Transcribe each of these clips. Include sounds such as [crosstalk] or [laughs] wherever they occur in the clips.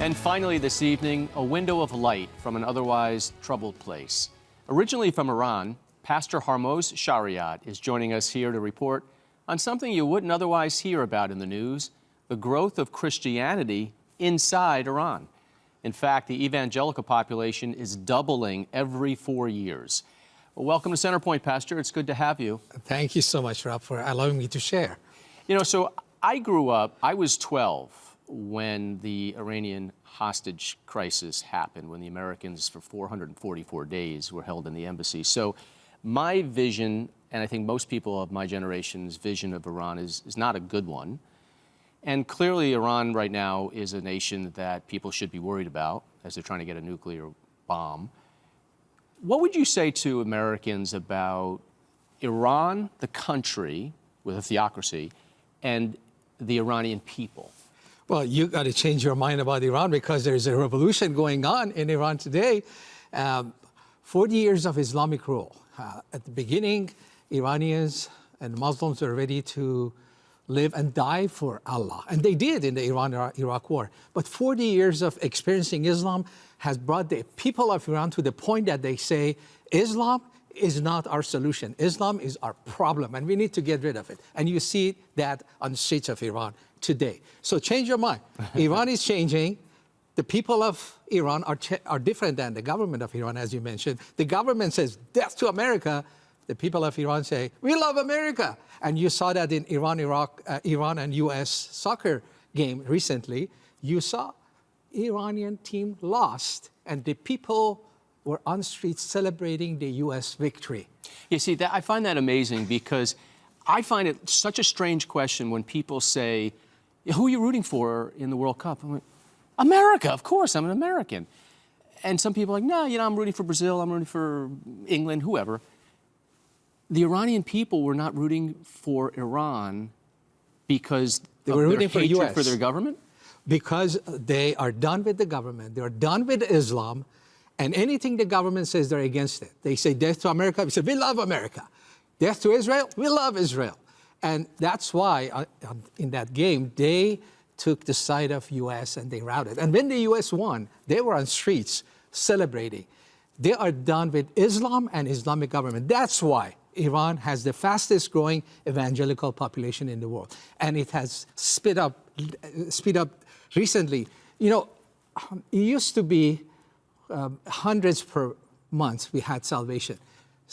And finally, this evening, a window of light from an otherwise troubled place. Originally from Iran, Pastor Hormoz Shariat is joining us here to report on something you wouldn't otherwise hear about in the news the growth of Christianity inside Iran. In fact, the evangelical population is doubling every four years. Well, welcome to Centerpoint, Pastor. It's good to have you. Thank you so much, Rob, for allowing me to share. You know, so I grew up, I was 12 when the Iranian hostage crisis happened, when the Americans for 444 days were held in the embassy. So my vision, and I think most people of my generation's vision of Iran is, is not a good one. And clearly Iran right now is a nation that people should be worried about as they're trying to get a nuclear bomb. What would you say to Americans about Iran, the country with a theocracy, and the Iranian people? Well, you got to change your mind about Iran because there's a revolution going on in Iran today. Um, 40 years of Islamic rule. Uh, at the beginning, Iranians and Muslims were ready to live and die for Allah. And they did in the Iran-Iraq war. But 40 years of experiencing Islam has brought the people of Iran to the point that they say, Islam is not our solution. Islam is our problem, and we need to get rid of it. And you see that on the streets of Iran today. So change your mind. [laughs] Iran is changing. The people of Iran are, are different than the government of Iran, as you mentioned. The government says, death to America. The people of Iran say, we love America. And you saw that in Iran, Iraq, uh, Iran and US soccer game recently. You saw Iranian team lost, and the people were on streets celebrating the U.S. victory. You see, that, I find that amazing because I find it such a strange question when people say, who are you rooting for in the World Cup? I'm Like, America, of course, I'm an American. And some people are like, no, you know, I'm rooting for Brazil, I'm rooting for England, whoever. The Iranian people were not rooting for Iran because they were rooting for, US. for their government? Because they are done with the government, they're done with Islam, and anything the government says, they're against it. They say death to America, we say, we love America. Death to Israel, we love Israel. And that's why uh, in that game, they took the side of U.S. and they routed. And when the U.S. won, they were on streets celebrating. They are done with Islam and Islamic government. That's why Iran has the fastest growing evangelical population in the world. And it has sped up, speed up recently. You know, it used to be um, hundreds per month we had salvation.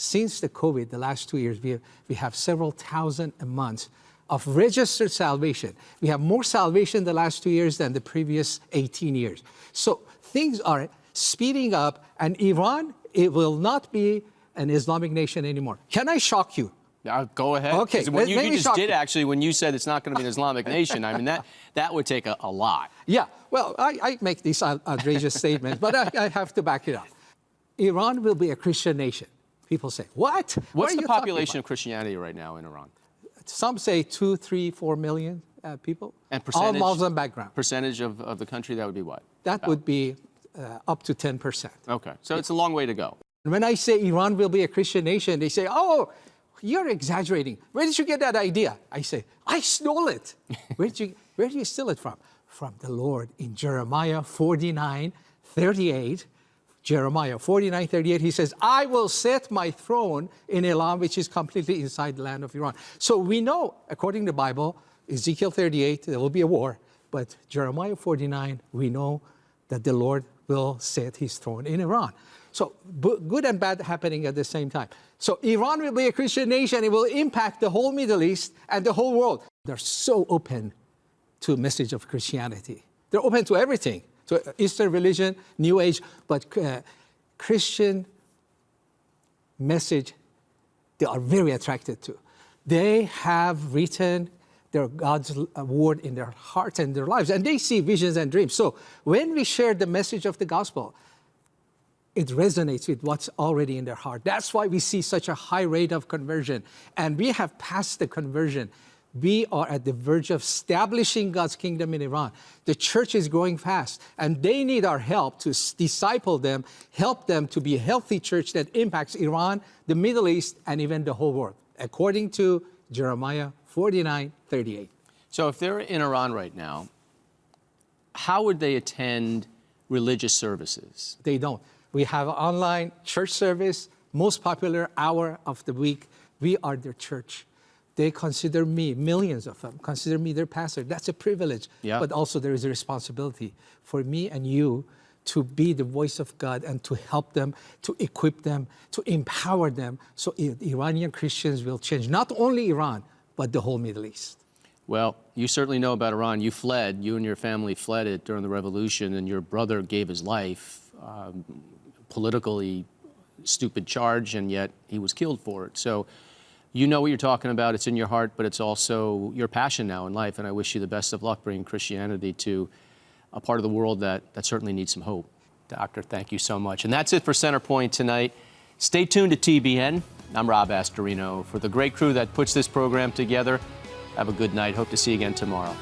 Since the COVID, the last two years, we have, we have several thousand a month of registered salvation. We have more salvation the last two years than the previous 18 years. So things are speeding up and Iran, it will not be an Islamic nation anymore. Can I shock you? Uh, go ahead. Okay. When you, you just did actually, when you said it's not going to be an Islamic [laughs] nation, I mean, that, that would take a, a lot. Yeah. Well, I, I make these outrageous statements, but I, I have to back it up. Iran will be a Christian nation. People say, what? What's what the population of Christianity right now in Iran? Some say two, three, four million uh, people. And percentage? All Muslim background. Percentage of, of the country, that would be what? That About? would be uh, up to 10%. Okay, so yeah. it's a long way to go. When I say Iran will be a Christian nation, they say, oh, you're exaggerating. Where did you get that idea? I say, I stole it. [laughs] where, did you, where did you steal it from? From the Lord in Jeremiah 49, 38. Jeremiah 49, 38, he says, I will set my throne in Elam, which is completely inside the land of Iran. So we know, according to the Bible, Ezekiel 38, there will be a war. But Jeremiah 49, we know that the Lord will set his throne in Iran. So good and bad happening at the same time. So Iran will be a Christian nation. It will impact the whole Middle East and the whole world. They're so open to message of Christianity. They're open to everything to Eastern religion, New Age, but uh, Christian message they are very attracted to. They have written their God's uh, word in their hearts and their lives, and they see visions and dreams. So when we share the message of the gospel, it resonates with what's already in their heart. That's why we see such a high rate of conversion. And we have passed the conversion we are at the verge of establishing God's kingdom in Iran. The church is growing fast, and they need our help to disciple them, help them to be a healthy church that impacts Iran, the Middle East, and even the whole world, according to Jeremiah 49, 38. So if they're in Iran right now, how would they attend religious services? They don't. We have online church service, most popular hour of the week. We are their church. They consider me, millions of them, consider me their pastor. That's a privilege. Yeah. But also there is a responsibility for me and you to be the voice of God and to help them, to equip them, to empower them so Iranian Christians will change not only Iran, but the whole Middle East. Well, you certainly know about Iran. You fled, you and your family fled it during the revolution, and your brother gave his life. Um, politically stupid charge, and yet he was killed for it. So you know what you're talking about. It's in your heart, but it's also your passion now in life. And I wish you the best of luck bringing Christianity to a part of the world that, that certainly needs some hope. Doctor, thank you so much. And that's it for Centerpoint tonight. Stay tuned to TBN. I'm Rob Astorino. For the great crew that puts this program together, have a good night. Hope to see you again tomorrow.